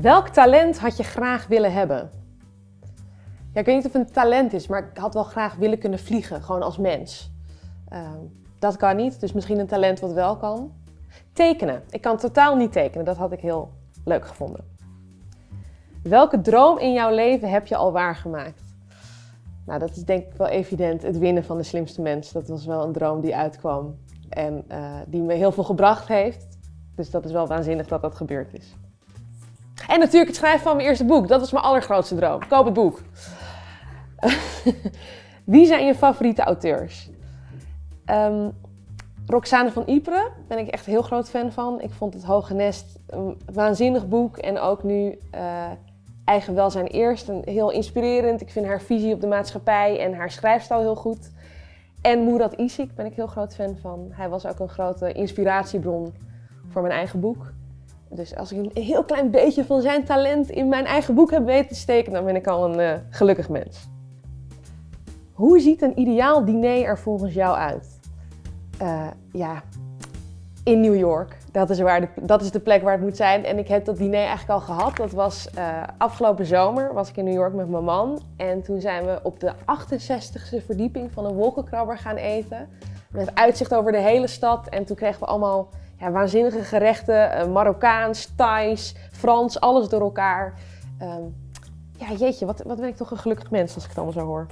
Welk talent had je graag willen hebben? Ja, ik weet niet of het een talent is, maar ik had wel graag willen kunnen vliegen, gewoon als mens. Ehm, dat kan niet, dus misschien een talent wat wel kan. Tekenen. Ik kan totaal niet tekenen, dat had ik heel leuk gevonden. Welke droom in jouw leven heb je al waargemaakt? Nou, dat is denk ik wel evident, het winnen van de slimste mens. Dat was wel een droom die uitkwam en uh, die me heel veel gebracht heeft. Dus dat is wel waanzinnig dat dat gebeurd is. En natuurlijk het schrijven van mijn eerste boek. Dat was mijn allergrootste droom. Koop het boek. Wie zijn je favoriete auteurs? Um, Roxane van Ypres ben ik echt heel groot fan van. Ik vond Het Hoge Nest een waanzinnig boek. En ook nu uh, Eigen Welzijn Eerst. Een heel inspirerend. Ik vind haar visie op de maatschappij en haar schrijfstijl heel goed. En Murat Isik ben ik heel groot fan van. Hij was ook een grote inspiratiebron voor mijn eigen boek. Dus als ik een heel klein beetje van zijn talent in mijn eigen boek heb weten te steken, dan ben ik al een uh, gelukkig mens. Hoe ziet een ideaal diner er volgens jou uit? Uh, ja, in New York. Dat is, waar de, dat is de plek waar het moet zijn. En ik heb dat diner eigenlijk al gehad. Dat was uh, afgelopen zomer, was ik in New York met mijn man. En toen zijn we op de 68e verdieping van een wolkenkrabber gaan eten. Met uitzicht over de hele stad. En toen kregen we allemaal waanzinnige gerechten. Uh, Marokkaans, Thais, Frans, alles door elkaar. Um, ja, jeetje, wat, wat ben ik toch een gelukkig mens als ik het allemaal zo hoor.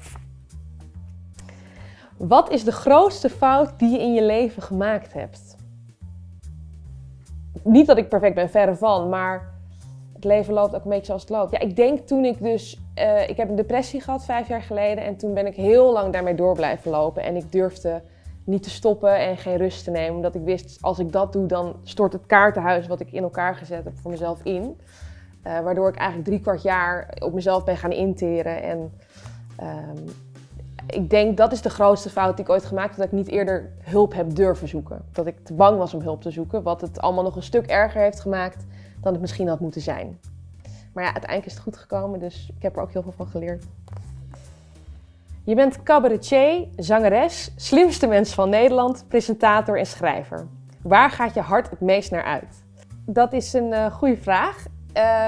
Wat is de grootste fout die je in je leven gemaakt hebt? Niet dat ik perfect ben, verre van, maar het leven loopt ook een beetje zoals het loopt. Ja, ik denk toen ik dus, uh, ik heb een depressie gehad vijf jaar geleden en toen ben ik heel lang daarmee door blijven lopen en ik durfde niet te stoppen en geen rust te nemen. Omdat ik wist, als ik dat doe, dan stort het kaartenhuis wat ik in elkaar gezet heb voor mezelf in. Uh, waardoor ik eigenlijk drie kwart jaar op mezelf ben gaan interen. En um, ik denk dat is de grootste fout die ik ooit gemaakt heb. Dat ik niet eerder hulp heb durven zoeken. Dat ik te bang was om hulp te zoeken. Wat het allemaal nog een stuk erger heeft gemaakt dan het misschien had moeten zijn. Maar ja, uiteindelijk is het goed gekomen. Dus ik heb er ook heel veel van geleerd. Je bent cabaretier, zangeres, slimste mens van Nederland, presentator en schrijver. Waar gaat je hart het meest naar uit? Dat is een uh, goede vraag.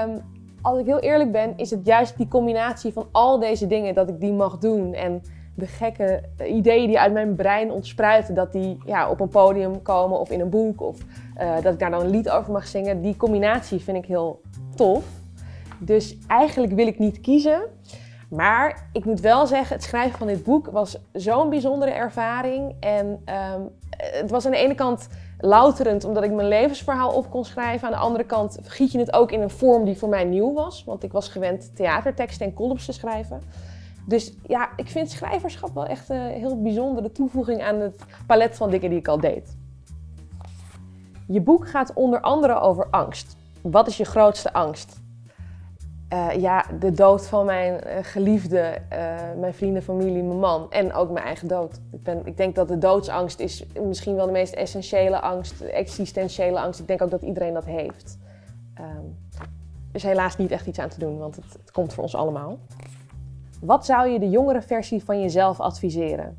Um, als ik heel eerlijk ben, is het juist die combinatie van al deze dingen dat ik die mag doen. En de gekke ideeën die uit mijn brein ontspruiten, dat die ja, op een podium komen of in een boek. Of uh, dat ik daar dan een lied over mag zingen. Die combinatie vind ik heel tof. Dus eigenlijk wil ik niet kiezen. Maar ik moet wel zeggen, het schrijven van dit boek was zo'n bijzondere ervaring. En um, het was aan de ene kant louterend omdat ik mijn levensverhaal op kon schrijven. Aan de andere kant giet je het ook in een vorm die voor mij nieuw was. Want ik was gewend theaterteksten en columns te schrijven. Dus ja, ik vind schrijverschap wel echt een heel bijzondere toevoeging aan het palet van dingen die ik al deed. Je boek gaat onder andere over angst. Wat is je grootste angst? Uh, ja, de dood van mijn uh, geliefde, uh, mijn vrienden, familie, mijn man en ook mijn eigen dood. Ik, ben, ik denk dat de doodsangst is misschien wel de meest essentiële angst, existentiële angst. Ik denk ook dat iedereen dat heeft. Um, er is helaas niet echt iets aan te doen, want het, het komt voor ons allemaal. Wat zou je de jongere versie van jezelf adviseren?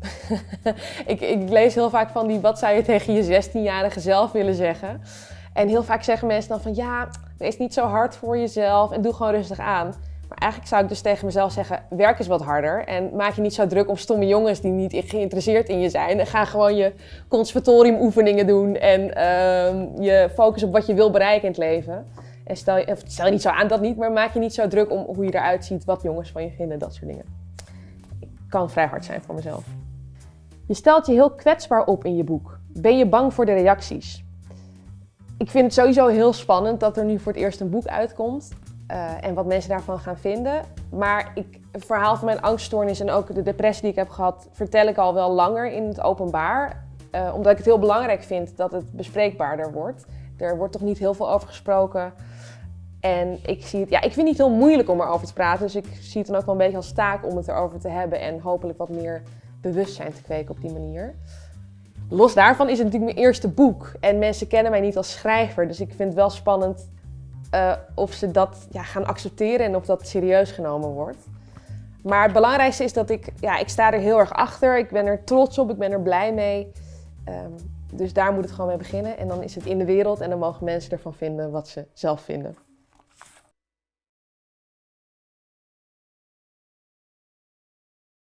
ik, ik lees heel vaak van die, wat zou je tegen je 16-jarige zelf willen zeggen? En heel vaak zeggen mensen dan van, ja, wees niet zo hard voor jezelf en doe gewoon rustig aan. Maar eigenlijk zou ik dus tegen mezelf zeggen, werk eens wat harder. En maak je niet zo druk om stomme jongens die niet geïnteresseerd in je zijn. En ga gewoon je conservatoriumoefeningen doen en uh, je focus op wat je wil bereiken in het leven. En stel je, stel je niet zo aan dat niet, maar maak je niet zo druk om hoe je eruit ziet, wat jongens van je vinden, dat soort dingen. Ik kan vrij hard zijn voor mezelf. Je stelt je heel kwetsbaar op in je boek. Ben je bang voor de reacties? Ik vind het sowieso heel spannend dat er nu voor het eerst een boek uitkomt. Uh, en wat mensen daarvan gaan vinden. Maar ik, het verhaal van mijn angststoornis en ook de depressie die ik heb gehad, vertel ik al wel langer in het openbaar. Uh, omdat ik het heel belangrijk vind dat het bespreekbaarder wordt. Er wordt toch niet heel veel over gesproken. En ik zie het, ja, ik vind het niet heel moeilijk om erover te praten. Dus ik zie het dan ook wel een beetje als taak om het erover te hebben en hopelijk wat meer bewustzijn te kweken op die manier. Los daarvan is het natuurlijk mijn eerste boek. En mensen kennen mij niet als schrijver. Dus ik vind het wel spannend uh, of ze dat ja, gaan accepteren en of dat serieus genomen wordt. Maar het belangrijkste is dat ik, ja, ik sta er heel erg achter. Ik ben er trots op, ik ben er blij mee. Um, dus daar moet het gewoon mee beginnen. En dan is het in de wereld en dan mogen mensen ervan vinden wat ze zelf vinden.